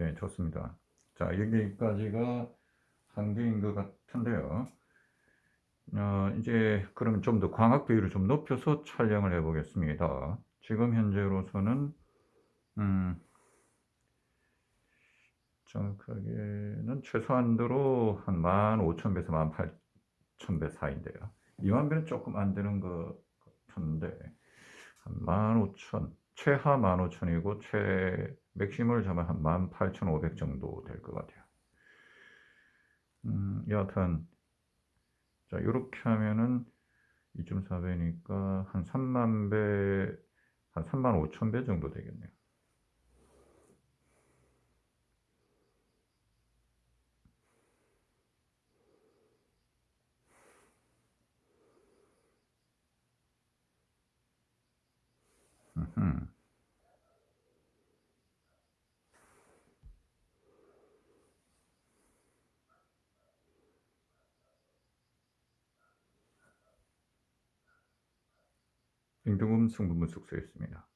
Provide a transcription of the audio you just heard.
네, 좋습니다. 자, 여기까지가 한계인 것 같은데요. 어, 이제 그러면 좀더 광학 비율을 좀 높여서 촬영을 해 보겠습니다. 지금 현재로서는 음, 정확하게는 최소한도로 한 15,000배에서 18,000배 사이인데요. 2만 배는 조금 안 되는 것 같은데 한 15,000 최하 15,000이고 최 맥시멈을 잡으면 한 18,500 정도 될 것 같아요. 음, 여하튼 자 이렇게 하면은 2.4배니까 한 3만 배, 한 3만 5천 배 정도 되겠네요. 음흠. 임금은 승부문 숙소였습니다.